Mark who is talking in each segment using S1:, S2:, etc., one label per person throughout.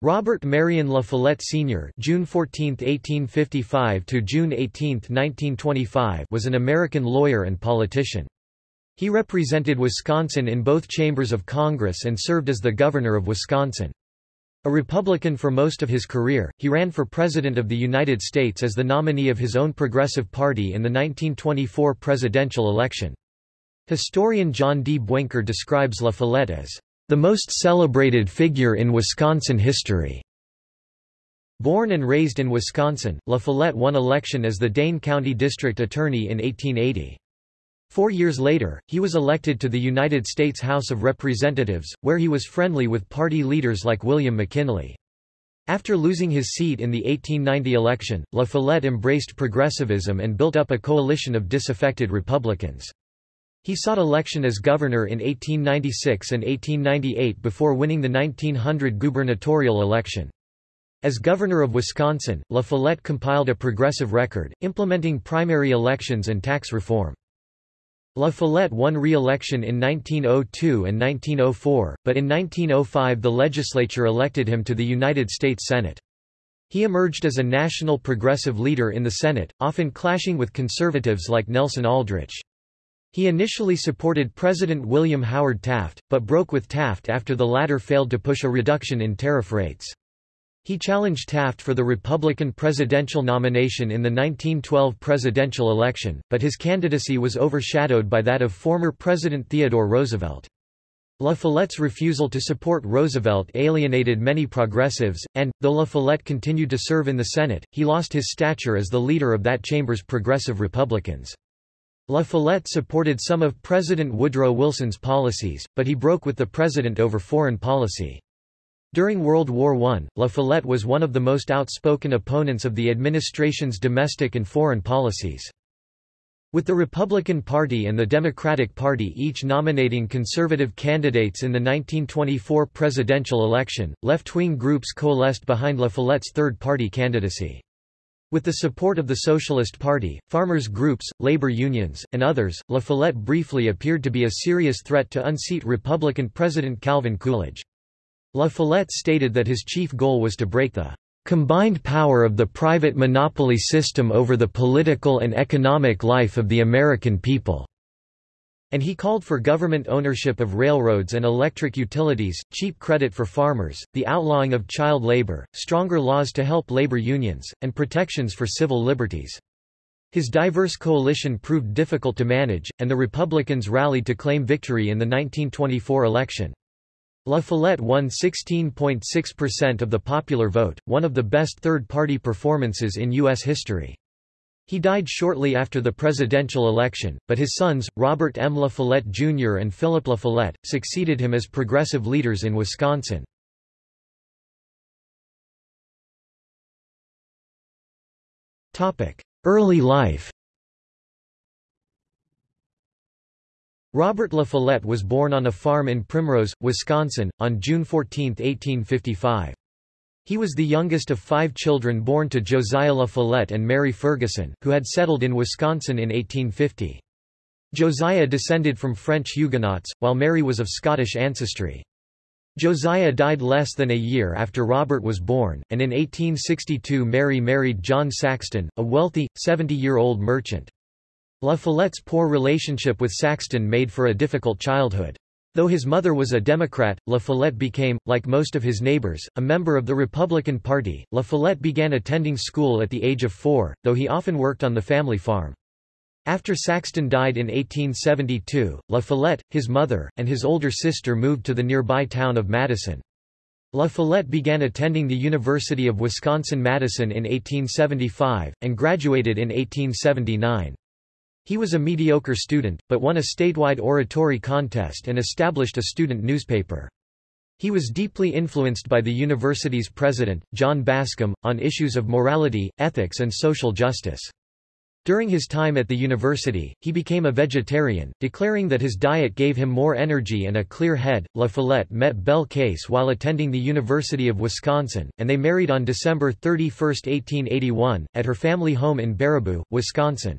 S1: Robert Marion La Follette Sr. (June 14, 1855 to June 18, 1925) was an American lawyer and politician. He represented Wisconsin in both chambers of Congress and served as the governor of Wisconsin. A Republican for most of his career, he ran for President of the United States as the nominee of his own Progressive Party in the 1924 presidential election. Historian John D. Buenker describes La Follette as the most celebrated figure in Wisconsin history. Born and raised in Wisconsin, La Follette won election as the Dane County District Attorney in 1880. Four years later, he was elected to the United States House of Representatives, where he was friendly with party leaders like William McKinley. After losing his seat in the 1890 election, La Follette embraced progressivism and built up a coalition of disaffected Republicans. He sought election as governor in 1896 and 1898 before winning the 1900 gubernatorial election. As governor of Wisconsin, La Follette compiled a progressive record, implementing primary elections and tax reform. La Follette won re-election in 1902 and 1904, but in 1905 the legislature elected him to the United States Senate. He emerged as a national progressive leader in the Senate, often clashing with conservatives like Nelson Aldrich. He initially supported President William Howard Taft, but broke with Taft after the latter failed to push a reduction in tariff rates. He challenged Taft for the Republican presidential nomination in the 1912 presidential election, but his candidacy was overshadowed by that of former President Theodore Roosevelt. La Follette's refusal to support Roosevelt alienated many progressives, and, though La Follette continued to serve in the Senate, he lost his stature as the leader of that chamber's progressive Republicans. La Follette supported some of President Woodrow Wilson's policies, but he broke with the president over foreign policy. During World War I, La Follette was one of the most outspoken opponents of the administration's domestic and foreign policies. With the Republican Party and the Democratic Party each nominating conservative candidates in the 1924 presidential election, left-wing groups coalesced behind La Follette's third-party candidacy. With the support of the Socialist Party, farmers' groups, labor unions, and others, La Follette briefly appeared to be a serious threat to unseat Republican President Calvin Coolidge. La Follette stated that his chief goal was to break the combined power of the private monopoly system over the political and economic life of the American people and he called for government ownership of railroads and electric utilities, cheap credit for farmers, the outlawing of child labor, stronger laws to help labor unions, and protections for civil liberties. His diverse coalition proved difficult to manage, and the Republicans rallied to claim victory in the 1924 election. La Follette won 16.6% of the popular vote, one of the best third-party performances in U.S. history. He died shortly after the presidential election, but his sons, Robert M. La Follette Jr. and Philip La Follette, succeeded him as progressive leaders in Wisconsin. Early life Robert La Follette was born on a farm in Primrose, Wisconsin, on June 14, 1855. He was the youngest of five children born to Josiah La Follette and Mary Ferguson, who had settled in Wisconsin in 1850. Josiah descended from French Huguenots, while Mary was of Scottish ancestry. Josiah died less than a year after Robert was born, and in 1862 Mary married John Saxton, a wealthy, 70-year-old merchant. La Follette's poor relationship with Saxton made for a difficult childhood. Though his mother was a Democrat, La Follette became, like most of his neighbors, a member of the Republican Party. La Follette began attending school at the age of four, though he often worked on the family farm. After Saxton died in 1872, La Follette, his mother, and his older sister moved to the nearby town of Madison. La Follette began attending the University of Wisconsin-Madison in 1875, and graduated in 1879. He was a mediocre student, but won a statewide oratory contest and established a student newspaper. He was deeply influenced by the university's president, John Bascom, on issues of morality, ethics and social justice. During his time at the university, he became a vegetarian, declaring that his diet gave him more energy and a clear head. La Follette met Belle Case while attending the University of Wisconsin, and they married on December 31, 1881, at her family home in Baraboo, Wisconsin.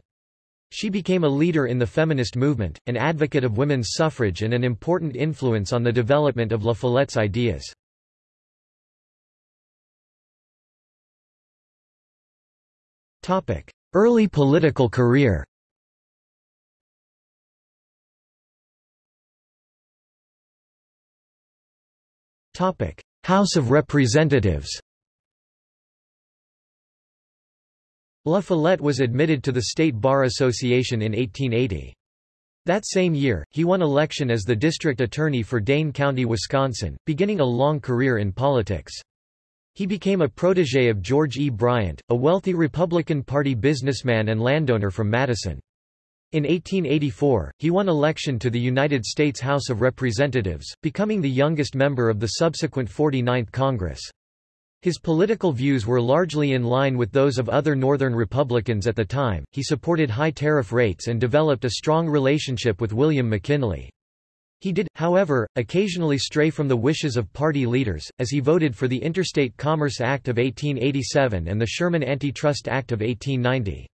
S1: She became a leader in the feminist movement, an advocate of women's suffrage and an important influence on the development of La Follette's ideas. Early political career House of Representatives La Follette was admitted to the State Bar Association in 1880. That same year, he won election as the district attorney for Dane County, Wisconsin, beginning a long career in politics. He became a protege of George E. Bryant, a wealthy Republican Party businessman and landowner from Madison. In 1884, he won election to the United States House of Representatives, becoming the youngest member of the subsequent 49th Congress. His political views were largely in line with those of other Northern Republicans at the time. He supported high tariff rates and developed a strong relationship with William McKinley. He did, however, occasionally stray from the wishes of party leaders, as he voted for the Interstate Commerce Act of 1887 and the Sherman Antitrust Act of 1890.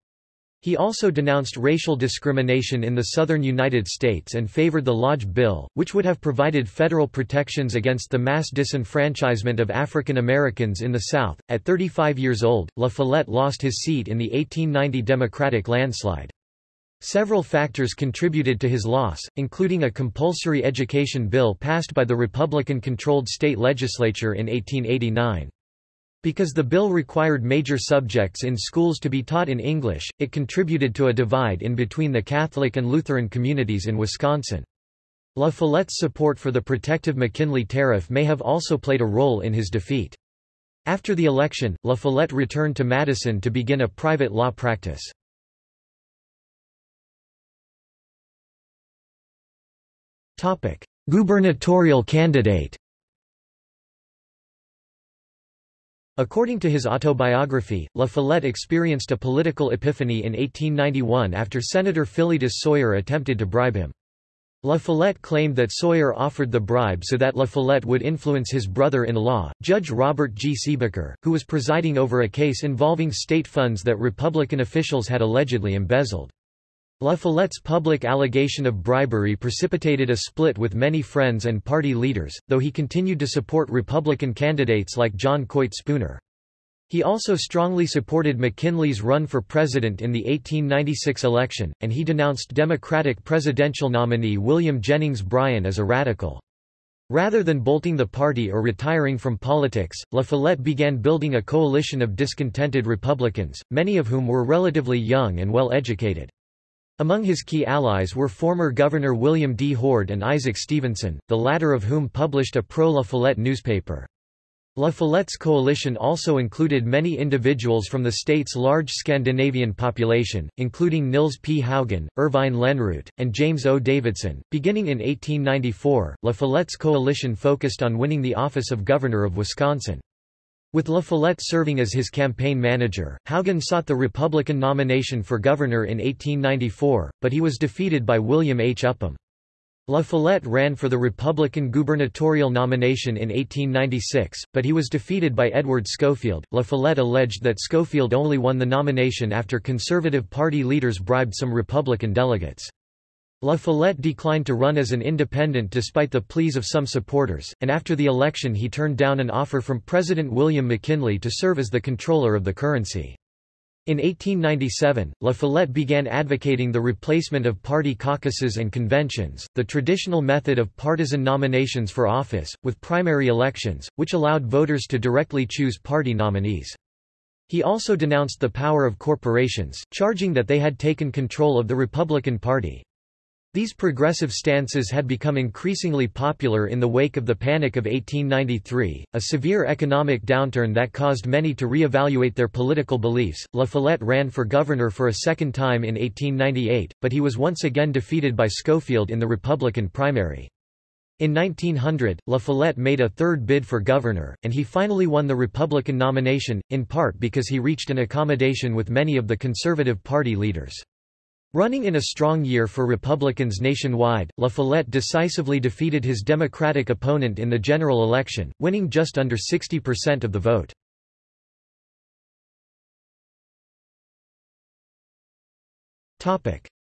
S1: He also denounced racial discrimination in the southern United States and favored the Lodge Bill, which would have provided federal protections against the mass disenfranchisement of African Americans in the South. At 35 years old, La Follette lost his seat in the 1890 Democratic landslide. Several factors contributed to his loss, including a compulsory education bill passed by the Republican-controlled state legislature in 1889. Because the bill required major subjects in schools to be taught in English, it contributed to a divide in between the Catholic and Lutheran communities in Wisconsin. La Follette's support for the protective McKinley Tariff may have also played a role in his defeat. After the election, La Follette returned to Madison to begin a private law practice. Gubernatorial candidate According to his autobiography, La Follette experienced a political epiphany in 1891 after Senator Philetus Sawyer attempted to bribe him. La Follette claimed that Sawyer offered the bribe so that La Follette would influence his brother-in-law, Judge Robert G. Siebecker, who was presiding over a case involving state funds that Republican officials had allegedly embezzled. La Follette's public allegation of bribery precipitated a split with many friends and party leaders, though he continued to support Republican candidates like John Coit Spooner. He also strongly supported McKinley's run for president in the 1896 election, and he denounced Democratic presidential nominee William Jennings Bryan as a radical. Rather than bolting the party or retiring from politics, La Follette began building a coalition of discontented Republicans, many of whom were relatively young and well educated. Among his key allies were former Governor William D. Hoard and Isaac Stephenson, the latter of whom published a pro-La Follette newspaper. La Follette's coalition also included many individuals from the state's large Scandinavian population, including Nils P. Haugen, Irvine Lenroot, and James O. Davidson. Beginning in 1894, La Follette's coalition focused on winning the office of Governor of Wisconsin. With La Follette serving as his campaign manager, Haugen sought the Republican nomination for governor in 1894, but he was defeated by William H. Upham. La Follette ran for the Republican gubernatorial nomination in 1896, but he was defeated by Edward Scofield. La Follette alleged that Scofield only won the nomination after Conservative Party leaders bribed some Republican delegates. La Follette declined to run as an independent despite the pleas of some supporters, and after the election he turned down an offer from President William McKinley to serve as the controller of the currency. In 1897, La Follette began advocating the replacement of party caucuses and conventions, the traditional method of partisan nominations for office, with primary elections, which allowed voters to directly choose party nominees. He also denounced the power of corporations, charging that they had taken control of the Republican Party. These progressive stances had become increasingly popular in the wake of the Panic of 1893, a severe economic downturn that caused many to re-evaluate their political beliefs. La Follette ran for governor for a second time in 1898, but he was once again defeated by Scofield in the Republican primary. In 1900, La Follette made a third bid for governor, and he finally won the Republican nomination, in part because he reached an accommodation with many of the Conservative Party leaders. Running in a strong year for Republicans nationwide, La Follette decisively defeated his Democratic opponent in the general election, winning just under 60% of the vote.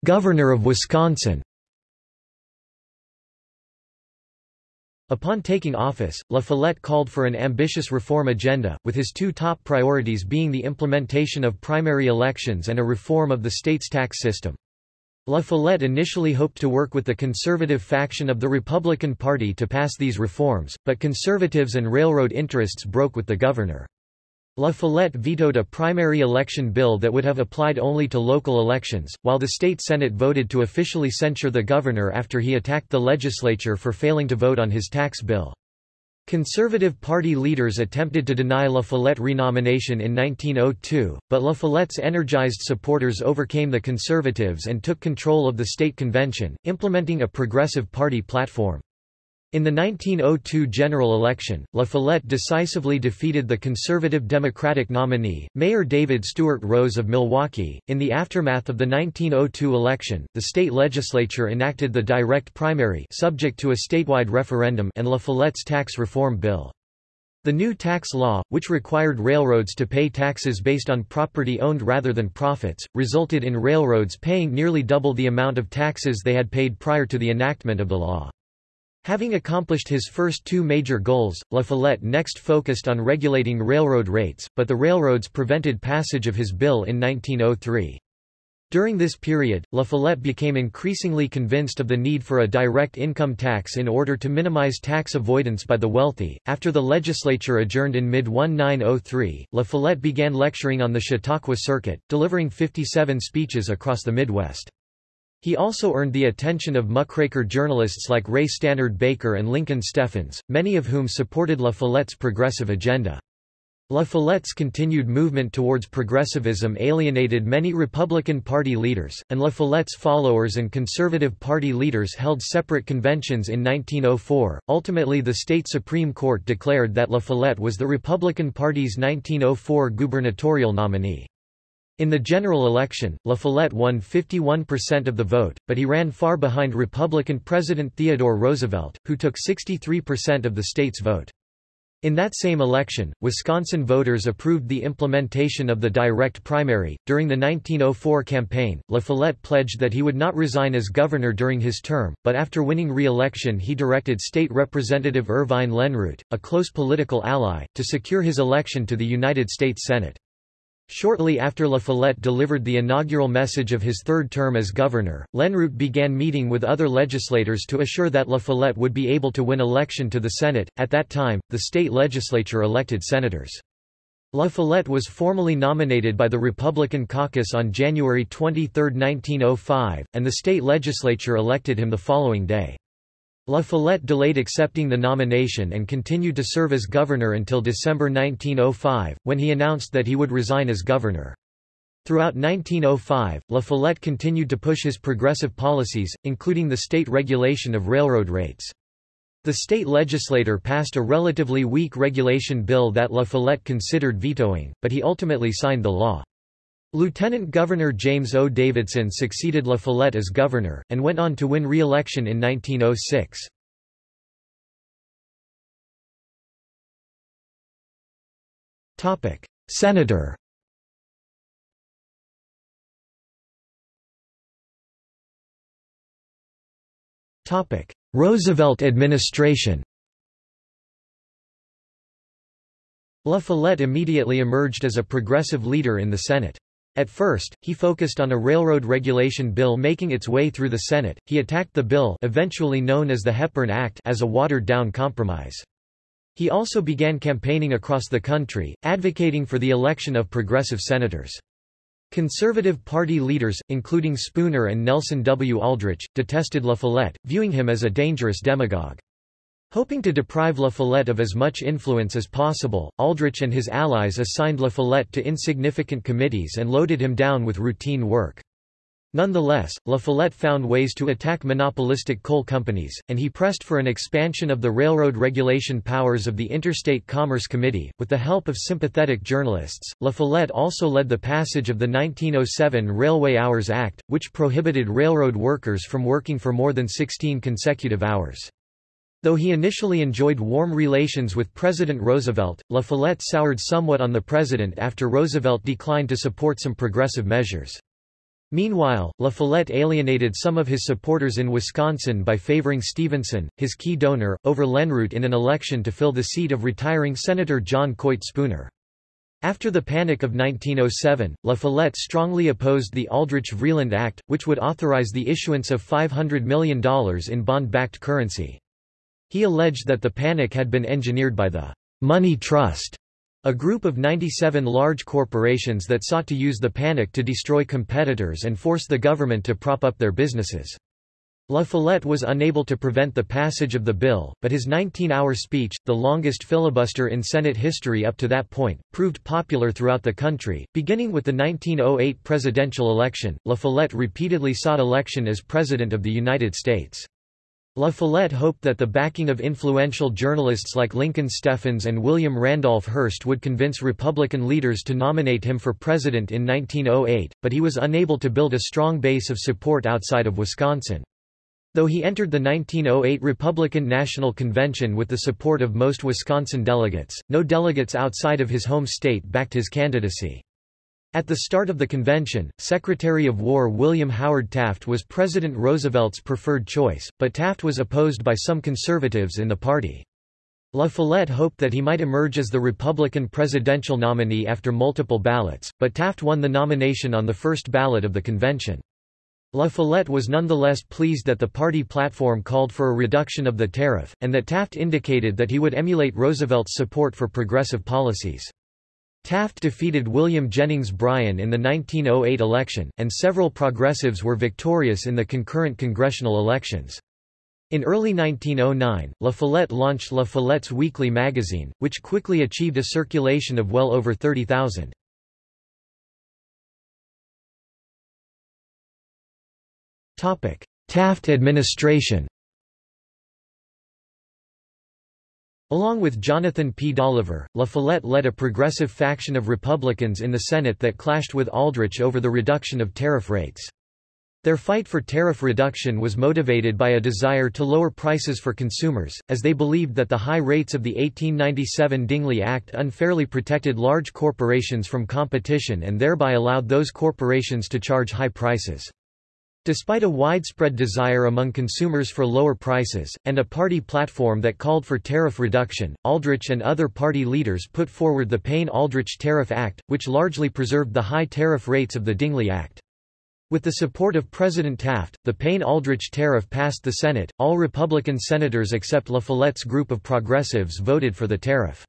S1: Governor of Wisconsin Upon taking office, La Follette called for an ambitious reform agenda, with his two top priorities being the implementation of primary elections and a reform of the state's tax system. La Follette initially hoped to work with the conservative faction of the Republican Party to pass these reforms, but conservatives and railroad interests broke with the governor. La Follette vetoed a primary election bill that would have applied only to local elections, while the state Senate voted to officially censure the governor after he attacked the legislature for failing to vote on his tax bill. Conservative Party leaders attempted to deny La Follette renomination in 1902, but La Follette's energized supporters overcame the Conservatives and took control of the state convention, implementing a progressive party platform. In the 1902 general election, La Follette decisively defeated the conservative Democratic nominee, Mayor David Stuart Rose of Milwaukee. In the aftermath of the 1902 election, the state legislature enacted the direct primary subject to a statewide referendum and La Follette's tax reform bill. The new tax law, which required railroads to pay taxes based on property owned rather than profits, resulted in railroads paying nearly double the amount of taxes they had paid prior to the enactment of the law. Having accomplished his first two major goals, La Follette next focused on regulating railroad rates, but the railroads prevented passage of his bill in 1903. During this period, La Follette became increasingly convinced of the need for a direct income tax in order to minimize tax avoidance by the wealthy. After the legislature adjourned in mid 1903, La Follette began lecturing on the Chautauqua Circuit, delivering 57 speeches across the Midwest. He also earned the attention of muckraker journalists like Ray Stannard Baker and Lincoln Steffens, many of whom supported La Follette's progressive agenda. La Follette's continued movement towards progressivism alienated many Republican Party leaders, and La Follette's followers and Conservative Party leaders held separate conventions in 1904. Ultimately, the state Supreme Court declared that La Follette was the Republican Party's 1904 gubernatorial nominee. In the general election, La Follette won 51% of the vote, but he ran far behind Republican President Theodore Roosevelt, who took 63% of the state's vote. In that same election, Wisconsin voters approved the implementation of the direct primary. During the 1904 campaign, La Follette pledged that he would not resign as governor during his term, but after winning re-election he directed State Representative Irvine Lenroot, a close political ally, to secure his election to the United States Senate. Shortly after La Follette delivered the inaugural message of his third term as governor, Lenroot began meeting with other legislators to assure that La Follette would be able to win election to the Senate. At that time, the state legislature elected senators. La Follette was formally nominated by the Republican caucus on January 23, 1905, and the state legislature elected him the following day. La Follette delayed accepting the nomination and continued to serve as governor until December 1905, when he announced that he would resign as governor. Throughout 1905, La Follette continued to push his progressive policies, including the state regulation of railroad rates. The state legislature passed a relatively weak regulation bill that La Follette considered vetoing, but he ultimately signed the law. Lieutenant Governor James O. Davidson succeeded La Follette as governor, and went on to win re-election in 1906. Senator Roosevelt administration La Follette immediately emerged as a progressive leader in the Senate. At first, he focused on a railroad regulation bill making its way through the Senate. He attacked the bill, eventually known as the Hepburn Act, as a watered-down compromise. He also began campaigning across the country, advocating for the election of progressive senators. Conservative Party leaders, including Spooner and Nelson W. Aldrich, detested La Follette, viewing him as a dangerous demagogue. Hoping to deprive La Follette of as much influence as possible, Aldrich and his allies assigned La Follette to insignificant committees and loaded him down with routine work. Nonetheless, La Follette found ways to attack monopolistic coal companies, and he pressed for an expansion of the railroad regulation powers of the Interstate Commerce Committee. With the help of sympathetic journalists, La Follette also led the passage of the 1907 Railway Hours Act, which prohibited railroad workers from working for more than 16 consecutive hours. Though he initially enjoyed warm relations with President Roosevelt, La Follette soured somewhat on the president after Roosevelt declined to support some progressive measures. Meanwhile, La Follette alienated some of his supporters in Wisconsin by favoring Stephenson, his key donor, over Lenroot in an election to fill the seat of retiring Senator John Coit Spooner. After the Panic of 1907, La Follette strongly opposed the Aldrich-Vreeland Act, which would authorize the issuance of $500 million in bond-backed currency. He alleged that the panic had been engineered by the Money Trust, a group of 97 large corporations that sought to use the panic to destroy competitors and force the government to prop up their businesses. La Follette was unable to prevent the passage of the bill, but his 19-hour speech, the longest filibuster in Senate history up to that point, proved popular throughout the country. Beginning with the 1908 presidential election, La Follette repeatedly sought election as President of the United States. La Follette hoped that the backing of influential journalists like Lincoln Steffens and William Randolph Hearst would convince Republican leaders to nominate him for president in 1908, but he was unable to build a strong base of support outside of Wisconsin. Though he entered the 1908 Republican National Convention with the support of most Wisconsin delegates, no delegates outside of his home state backed his candidacy. At the start of the convention, Secretary of War William Howard Taft was President Roosevelt's preferred choice, but Taft was opposed by some conservatives in the party. La Follette hoped that he might emerge as the Republican presidential nominee after multiple ballots, but Taft won the nomination on the first ballot of the convention. La Follette was nonetheless pleased that the party platform called for a reduction of the tariff, and that Taft indicated that he would emulate Roosevelt's support for progressive policies. Taft defeated William Jennings Bryan in the 1908 election, and several progressives were victorious in the concurrent congressional elections. In early 1909, La Follette launched La Follette's Weekly magazine, which quickly achieved a circulation of well over 30,000. Taft administration Along with Jonathan P. Dolliver, La Follette led a progressive faction of Republicans in the Senate that clashed with Aldrich over the reduction of tariff rates. Their fight for tariff reduction was motivated by a desire to lower prices for consumers, as they believed that the high rates of the 1897 Dingley Act unfairly protected large corporations from competition and thereby allowed those corporations to charge high prices. Despite a widespread desire among consumers for lower prices, and a party platform that called for tariff reduction, Aldrich and other party leaders put forward the Payne-Aldrich Tariff Act, which largely preserved the high tariff rates of the Dingley Act. With the support of President Taft, the Payne-Aldrich tariff passed the Senate. All Republican senators except La Follette's group of progressives voted for the tariff.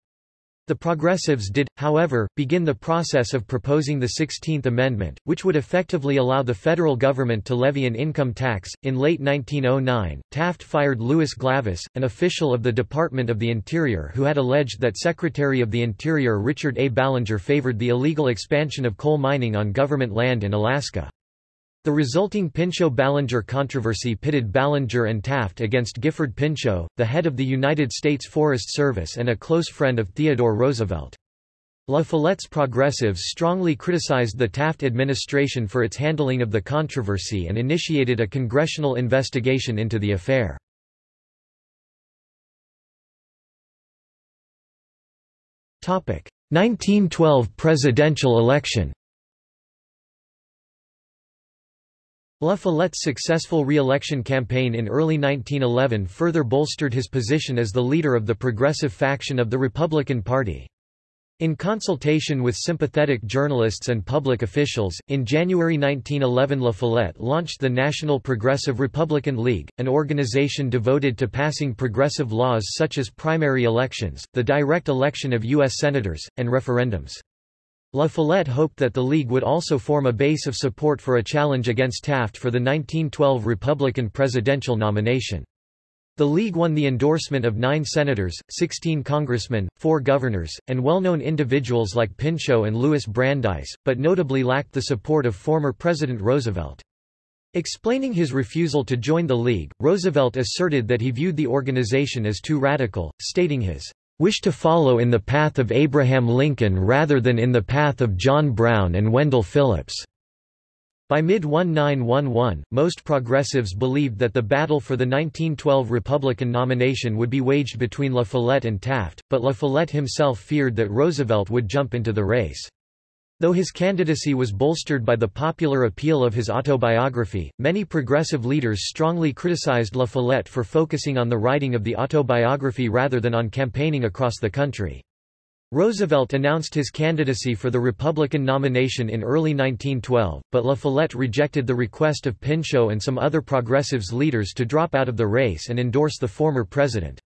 S1: The Progressives did, however, begin the process of proposing the 16th Amendment, which would effectively allow the federal government to levy an income tax. In late 1909, Taft fired Louis Glavis, an official of the Department of the Interior who had alleged that Secretary of the Interior Richard A. Ballinger favored the illegal expansion of coal mining on government land in Alaska. The resulting Pinchot-Ballinger controversy pitted Ballinger and Taft against Gifford Pinchot, the head of the United States Forest Service and a close friend of Theodore Roosevelt. La Follette's progressives strongly criticized the Taft administration for its handling of the controversy and initiated a congressional investigation into the affair. Topic: 1912 presidential election. La Follette's successful re-election campaign in early 1911 further bolstered his position as the leader of the progressive faction of the Republican Party. In consultation with sympathetic journalists and public officials, in January 1911 La Follette launched the National Progressive Republican League, an organization devoted to passing progressive laws such as primary elections, the direct election of U.S. senators, and referendums. La Follette hoped that the League would also form a base of support for a challenge against Taft for the 1912 Republican presidential nomination. The League won the endorsement of nine senators, 16 congressmen, four governors, and well-known individuals like Pinchot and Louis Brandeis, but notably lacked the support of former President Roosevelt. Explaining his refusal to join the League, Roosevelt asserted that he viewed the organization as too radical, stating his wish to follow in the path of Abraham Lincoln rather than in the path of John Brown and Wendell Phillips. By mid-1911, most progressives believed that the battle for the 1912 Republican nomination would be waged between La Follette and Taft, but La Follette himself feared that Roosevelt would jump into the race. Though his candidacy was bolstered by the popular appeal of his autobiography, many progressive leaders strongly criticized La Follette for focusing on the writing of the autobiography rather than on campaigning across the country. Roosevelt announced his candidacy for the Republican nomination in early 1912, but La Follette rejected the request of Pinchot and some other progressives leaders to drop out of the race and endorse the former president.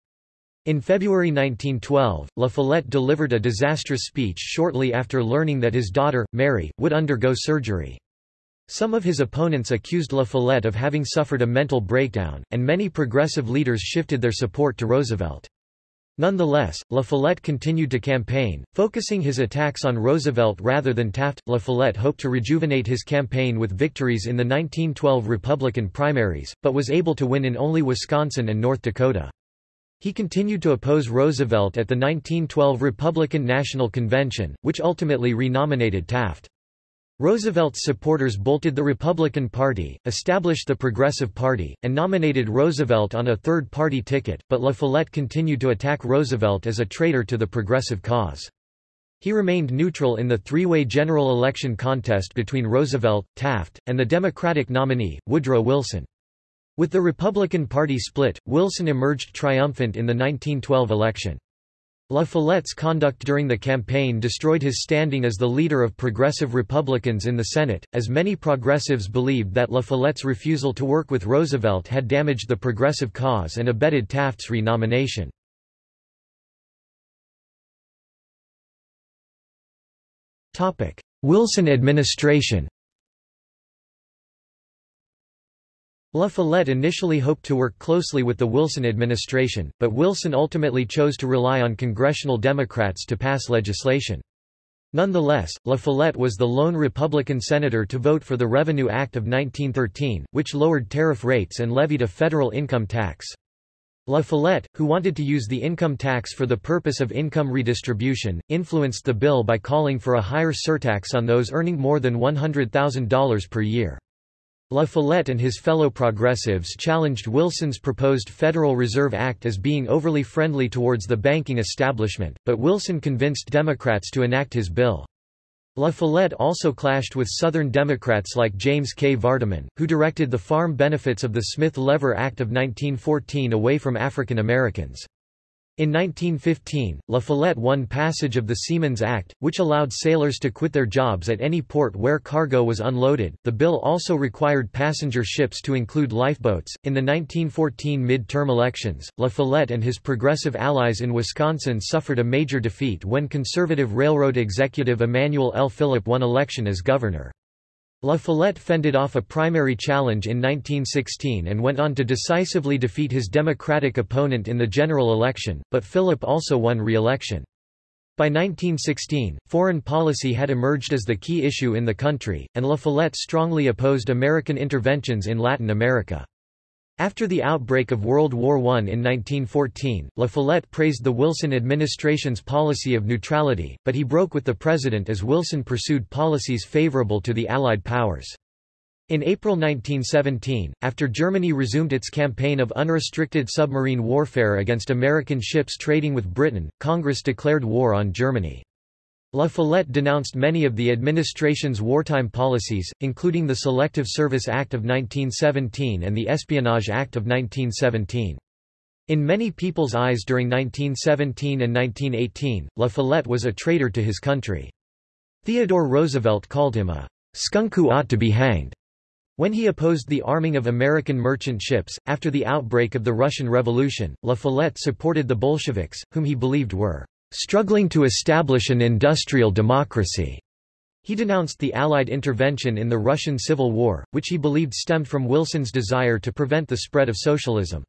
S1: In February 1912, La Follette delivered a disastrous speech shortly after learning that his daughter, Mary, would undergo surgery. Some of his opponents accused La Follette of having suffered a mental breakdown, and many progressive leaders shifted their support to Roosevelt. Nonetheless, La Follette continued to campaign, focusing his attacks on Roosevelt rather than Taft. La Follette hoped to rejuvenate his campaign with victories in the 1912 Republican primaries, but was able to win in only Wisconsin and North Dakota. He continued to oppose Roosevelt at the 1912 Republican National Convention, which ultimately renominated Taft. Roosevelt's supporters bolted the Republican Party, established the Progressive Party, and nominated Roosevelt on a third-party ticket, but La Follette continued to attack Roosevelt as a traitor to the progressive cause. He remained neutral in the three-way general election contest between Roosevelt, Taft, and the Democratic nominee, Woodrow Wilson. With the Republican Party split, Wilson emerged triumphant in the 1912 election. La Follette's conduct during the campaign destroyed his standing as the leader of progressive Republicans in the Senate, as many progressives believed that La Follette's refusal to work with Roosevelt had damaged the progressive cause and abetted Taft's renomination. Wilson administration La Follette initially hoped to work closely with the Wilson administration, but Wilson ultimately chose to rely on congressional Democrats to pass legislation. Nonetheless, La Follette was the lone Republican senator to vote for the Revenue Act of 1913, which lowered tariff rates and levied a federal income tax. La Follette, who wanted to use the income tax for the purpose of income redistribution, influenced the bill by calling for a higher surtax on those earning more than $100,000 per year. La Follette and his fellow progressives challenged Wilson's proposed Federal Reserve Act as being overly friendly towards the banking establishment, but Wilson convinced Democrats to enact his bill. La Follette also clashed with Southern Democrats like James K. Vardaman, who directed the farm benefits of the Smith-Lever Act of 1914 away from African Americans. In 1915, La Follette won passage of the Seamen's Act, which allowed sailors to quit their jobs at any port where cargo was unloaded. The bill also required passenger ships to include lifeboats. In the 1914 mid-term elections, La Follette and his progressive allies in Wisconsin suffered a major defeat when conservative railroad executive Emanuel L. Philipp won election as governor. La Follette fended off a primary challenge in 1916 and went on to decisively defeat his Democratic opponent in the general election, but Philipp also won re-election. By 1916, foreign policy had emerged as the key issue in the country, and La Follette strongly opposed American interventions in Latin America. After the outbreak of World War I in 1914, La Follette praised the Wilson administration's policy of neutrality, but he broke with the president as Wilson pursued policies favorable to the Allied powers. In April 1917, after Germany resumed its campaign of unrestricted submarine warfare against American ships trading with Britain, Congress declared war on Germany. La Follette denounced many of the administration's wartime policies, including the Selective Service Act of 1917 and the Espionage Act of 1917. In many people's eyes during 1917 and 1918, La Follette was a traitor to his country. Theodore Roosevelt called him a skunk who ought to be hanged. When he opposed the arming of American merchant ships, after the outbreak of the Russian Revolution, La Follette supported the Bolsheviks, whom he believed were struggling to establish an industrial democracy. He denounced the Allied intervention in the Russian Civil War, which he believed stemmed from Wilson's desire to prevent the spread of socialism.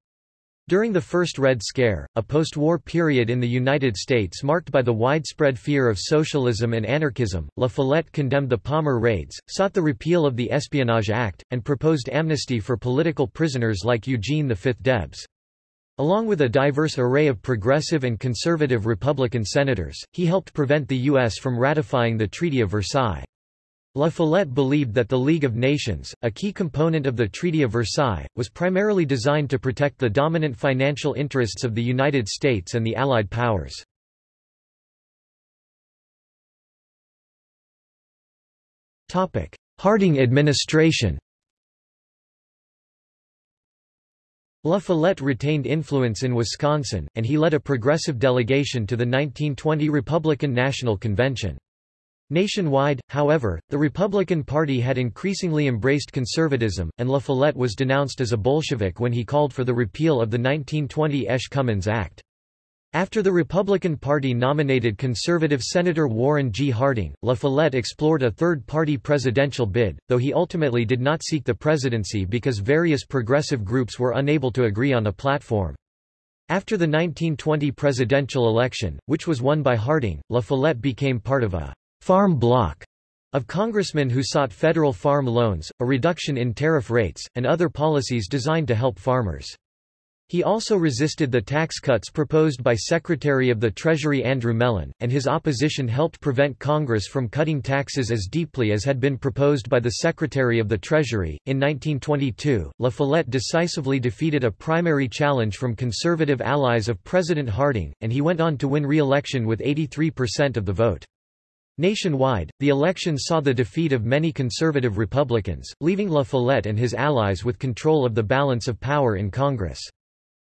S1: During the First Red Scare, a post-war period in the United States marked by the widespread fear of socialism and anarchism, La Follette condemned the Palmer raids, sought the repeal of the Espionage Act, and proposed amnesty for political prisoners like Eugene V. Debs. Along with a diverse array of progressive and conservative Republican senators, he helped prevent the U.S. from ratifying the Treaty of Versailles. La Follette believed that the League of Nations, a key component of the Treaty of Versailles, was primarily designed to protect the dominant financial interests of the United States and the Allied powers. Harding administration La Follette retained influence in Wisconsin, and he led a progressive delegation to the 1920 Republican National Convention. Nationwide, however, the Republican Party had increasingly embraced conservatism, and La Follette was denounced as a Bolshevik when he called for the repeal of the 1920 Esch-Cummins Act. After the Republican Party nominated conservative Senator Warren G. Harding, La Follette explored a third-party presidential bid, though he ultimately did not seek the presidency because various progressive groups were unable to agree on a platform. After the 1920 presidential election, which was won by Harding, La Follette became part of a farm bloc of congressmen who sought federal farm loans, a reduction in tariff rates, and other policies designed to help farmers. He also resisted the tax cuts proposed by Secretary of the Treasury Andrew Mellon, and his opposition helped prevent Congress from cutting taxes as deeply as had been proposed by the Secretary of the Treasury. In 1922, La Follette decisively defeated a primary challenge from conservative allies of President Harding, and he went on to win re-election with 83% of the vote. Nationwide, the election saw the defeat of many conservative Republicans, leaving La Follette and his allies with control of the balance of power in Congress.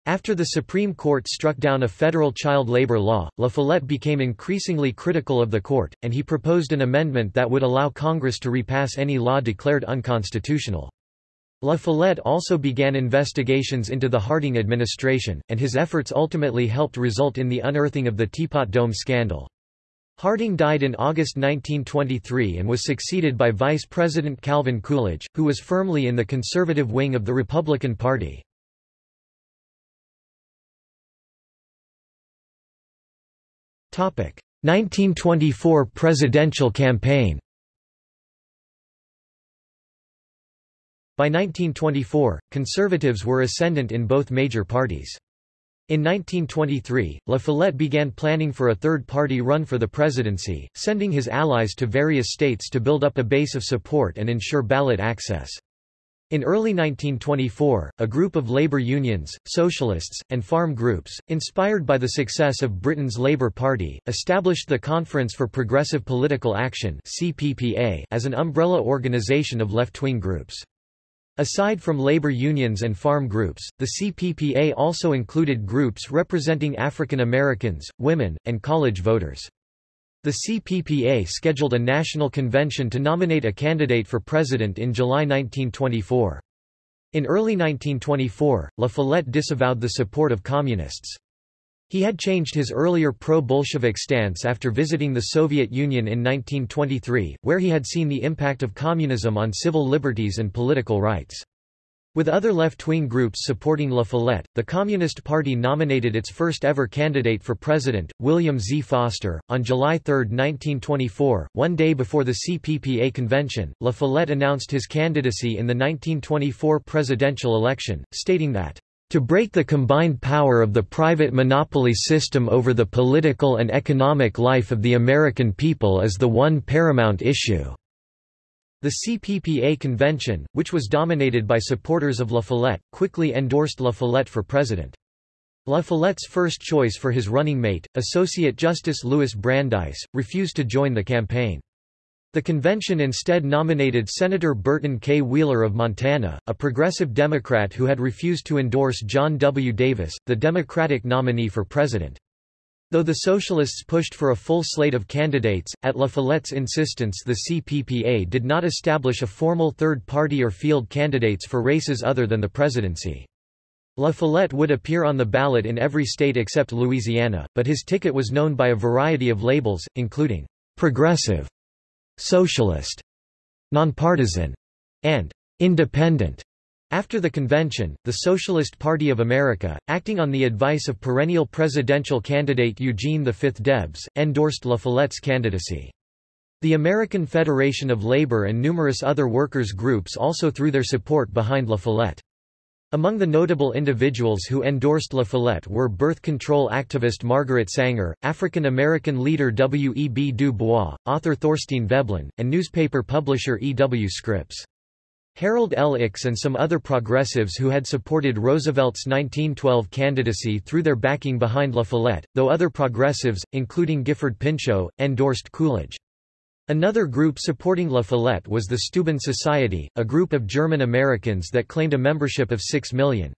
S1: After the Supreme Court struck down a federal child labor law, La Follette became increasingly critical of the court, and he proposed an amendment that would allow Congress to repass any law declared unconstitutional. La Follette also began investigations into the Harding administration, and his efforts ultimately helped result in the unearthing of the Teapot Dome scandal. Harding died in August 1923 and was succeeded by Vice President Calvin Coolidge, who was firmly in the conservative wing of the Republican Party. 1924 presidential campaign By 1924, conservatives were ascendant in both major parties. In 1923, La Follette began planning for a third party run for the presidency, sending his allies to various states to build up a base of support and ensure ballot access. In early 1924, a group of labor unions, socialists, and farm groups, inspired by the success of Britain's Labour Party, established the Conference for Progressive Political Action as an umbrella organisation of left-wing groups. Aside from labor unions and farm groups, the CPPA also included groups representing African Americans, women, and college voters. The CPPA scheduled a national convention to nominate a candidate for president in July 1924. In early 1924, La Follette disavowed the support of communists. He had changed his earlier pro-Bolshevik stance after visiting the Soviet Union in 1923, where he had seen the impact of communism on civil liberties and political rights. With other left-wing groups supporting La Follette, the Communist Party nominated its first-ever candidate for president, William Z. Foster. On July 3, 1924, one day before the CPPA convention, La Follette announced his candidacy in the 1924 presidential election, stating that, "...to break the combined power of the private monopoly system over the political and economic life of the American people is the one paramount issue." The CPPA convention, which was dominated by supporters of La Follette, quickly endorsed La Follette for president. La Follette's first choice for his running mate, Associate Justice Louis Brandeis, refused to join the campaign. The convention instead nominated Senator Burton K. Wheeler of Montana, a progressive Democrat who had refused to endorse John W. Davis, the Democratic nominee for president. Though the Socialists pushed for a full slate of candidates, at La Follette's insistence the CPPA did not establish a formal third party or field candidates for races other than the presidency. La Follette would appear on the ballot in every state except Louisiana, but his ticket was known by a variety of labels, including progressive, socialist, nonpartisan, and independent. After the convention, the Socialist Party of America, acting on the advice of perennial presidential candidate Eugene V. Debs, endorsed La Follette's candidacy. The American Federation of Labor and numerous other workers' groups also threw their support behind La Follette. Among the notable individuals who endorsed La Follette were birth control activist Margaret Sanger, African American leader W. E. B. Du Bois, author Thorstein Veblen, and newspaper publisher E. W. Scripps. Harold L. Ickes and some other progressives who had supported Roosevelt's 1912 candidacy threw their backing behind La Follette, though other progressives, including Gifford Pinchot, endorsed Coolidge. Another group supporting La Follette was the Steuben Society, a group of German Americans that claimed a membership of 6 million.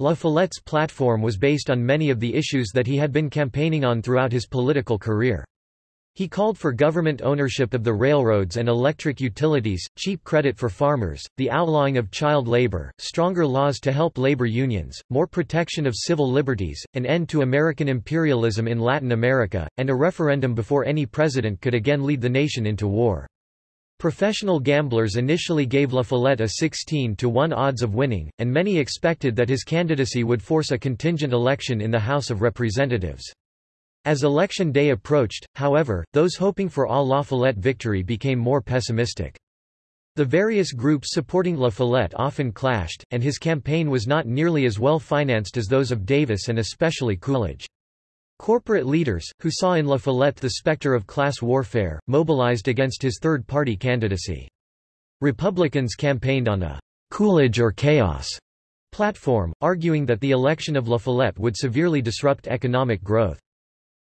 S1: La Follette's platform was based on many of the issues that he had been campaigning on throughout his political career. He called for government ownership of the railroads and electric utilities, cheap credit for farmers, the outlawing of child labor, stronger laws to help labor unions, more protection of civil liberties, an end to American imperialism in Latin America, and a referendum before any president could again lead the nation into war. Professional gamblers initially gave La Follette a 16 to 1 odds of winning, and many expected that his candidacy would force a contingent election in the House of Representatives. As election day approached, however, those hoping for a La Follette victory became more pessimistic. The various groups supporting La Follette often clashed, and his campaign was not nearly as well financed as those of Davis and especially Coolidge. Corporate leaders, who saw in La Follette the specter of class warfare, mobilized against his third-party candidacy. Republicans campaigned on a Coolidge or chaos platform, arguing that the election of La Follette would severely disrupt economic growth.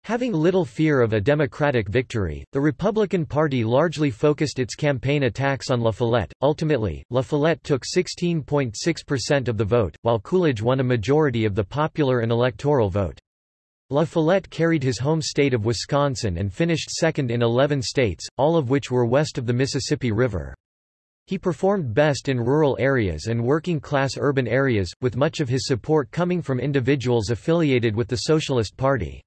S1: Having little fear of a Democratic victory, the Republican Party largely focused its campaign attacks on La Follette. Ultimately, La Follette took 16.6% of the vote, while Coolidge won a majority of the popular and electoral vote. La Follette carried his home state of Wisconsin and finished second in 11 states, all of which were west of the Mississippi River. He performed best in rural areas and working-class urban areas, with much of his support coming from individuals affiliated with the Socialist Party.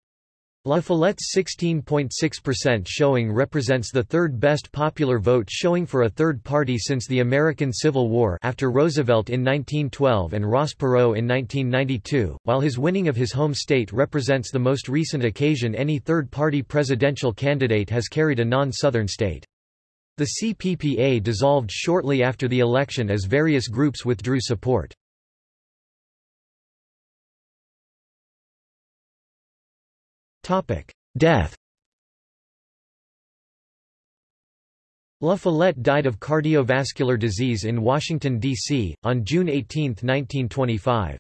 S1: La Follette's 16.6% showing represents the third best popular vote showing for a third party since the American Civil War after Roosevelt in 1912 and Ross Perot in 1992, while his winning of his home state represents the most recent occasion any third-party presidential candidate has carried a non-Southern state. The CPPA dissolved shortly after the election as various groups withdrew support. Death La Follette died of cardiovascular disease in Washington, D.C., on June 18, 1925.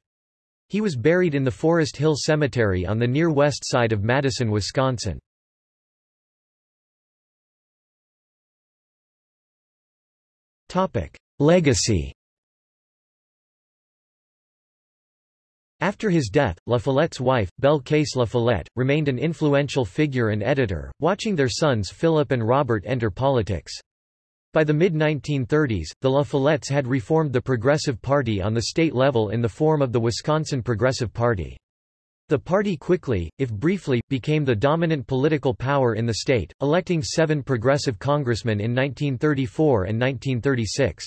S1: He was buried in the Forest Hill Cemetery on the near west side of Madison, Wisconsin. Legacy After his death, La Follette's wife, Belle Case La Follette, remained an influential figure and editor, watching their sons Philip and Robert enter politics. By the mid-1930s, the La Follettes had reformed the Progressive Party on the state level in the form of the Wisconsin Progressive Party. The party quickly, if briefly, became the dominant political power in the state, electing seven progressive congressmen in 1934 and 1936.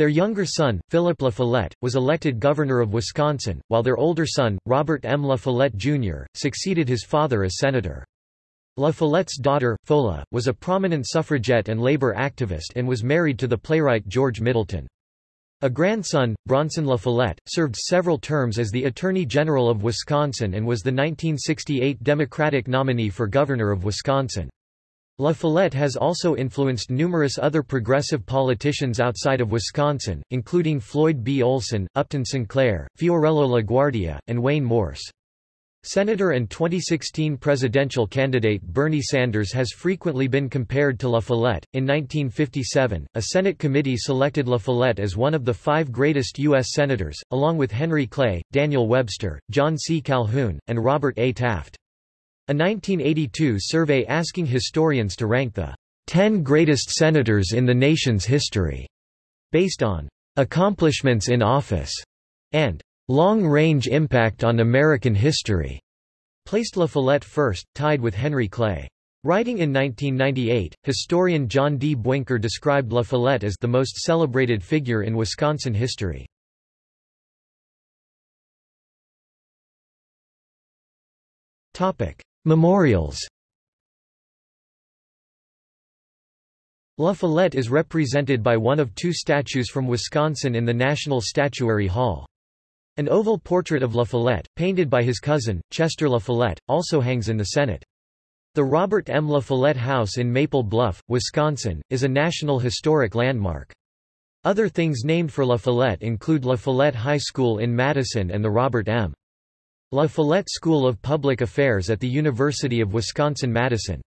S1: Their younger son, Philip La Follette, was elected governor of Wisconsin, while their older son, Robert M. La Follette Jr., succeeded his father as senator. La Follette's daughter, Fola, was a prominent suffragette and labor activist and was married to the playwright George Middleton. A grandson, Bronson La Follette, served several terms as the Attorney General of Wisconsin and was the 1968 Democratic nominee for governor of Wisconsin. La Follette has also influenced numerous other progressive politicians outside of Wisconsin, including Floyd B. Olson, Upton Sinclair, Fiorello LaGuardia, and Wayne Morse. Senator and 2016 presidential candidate Bernie Sanders has frequently been compared to La Follette. In 1957, a Senate committee selected La Follette as one of the five greatest U.S. senators, along with Henry Clay, Daniel Webster, John C. Calhoun, and Robert A. Taft. A 1982 survey asking historians to rank the 10 greatest senators in the nation's history, based on accomplishments in office and long-range impact on American history, placed La Follette first, tied with Henry Clay. Writing in 1998, historian John D. Buenker described La Follette as the most celebrated figure in Wisconsin history. Topic: Memorials La Follette is represented by one of two statues from Wisconsin in the National Statuary Hall. An oval portrait of La Follette, painted by his cousin, Chester La Follette, also hangs in the Senate. The Robert M. La Follette House in Maple Bluff, Wisconsin, is a National Historic Landmark. Other things named for La Follette include La Follette High School in Madison and the Robert M. La Follette School of Public Affairs at the University of Wisconsin-Madison.